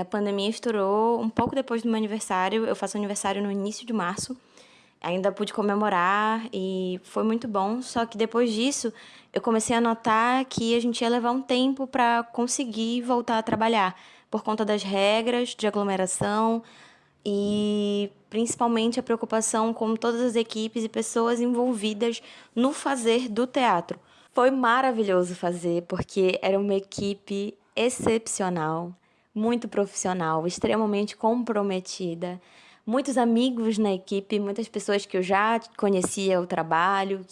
A pandemia estourou um pouco depois do meu aniversário, eu faço aniversário no início de março. Ainda pude comemorar e foi muito bom, só que depois disso eu comecei a notar que a gente ia levar um tempo para conseguir voltar a trabalhar, por conta das regras de aglomeração e principalmente a preocupação com todas as equipes e pessoas envolvidas no fazer do teatro. Foi maravilhoso fazer, porque era uma equipe excepcional, muito profissional, extremamente comprometida. Muitos amigos na equipe, muitas pessoas que eu já conhecia o trabalho.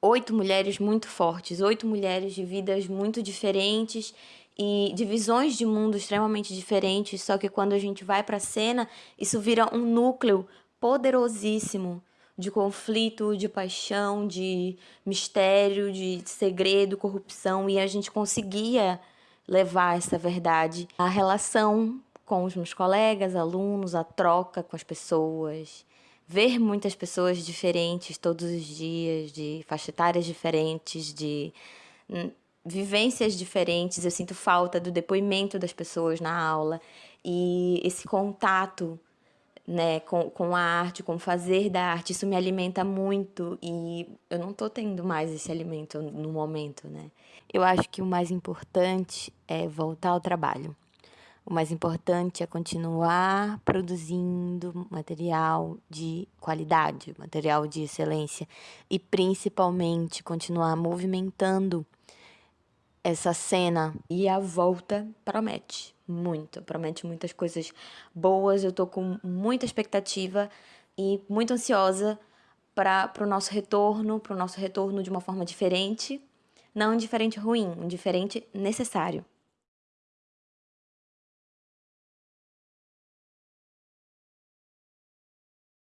Oito mulheres muito fortes, oito mulheres de vidas muito diferentes e de visões de mundo extremamente diferentes, só que quando a gente vai para a cena, isso vira um núcleo poderosíssimo de conflito, de paixão, de mistério, de segredo, corrupção, e a gente conseguia levar essa verdade. A relação com os meus colegas, alunos, a troca com as pessoas, ver muitas pessoas diferentes todos os dias, de faixa etárias diferentes, de hum, vivências diferentes. Eu sinto falta do depoimento das pessoas na aula e esse contato né, com, com a arte, com fazer da arte, isso me alimenta muito e eu não estou tendo mais esse alimento no momento, né? Eu acho que o mais importante é voltar ao trabalho. O mais importante é continuar produzindo material de qualidade, material de excelência e principalmente continuar movimentando essa cena e a volta promete muito, promete muitas coisas boas. Eu tô com muita expectativa e muito ansiosa para o nosso retorno, para o nosso retorno de uma forma diferente, não um diferente ruim, um diferente necessário.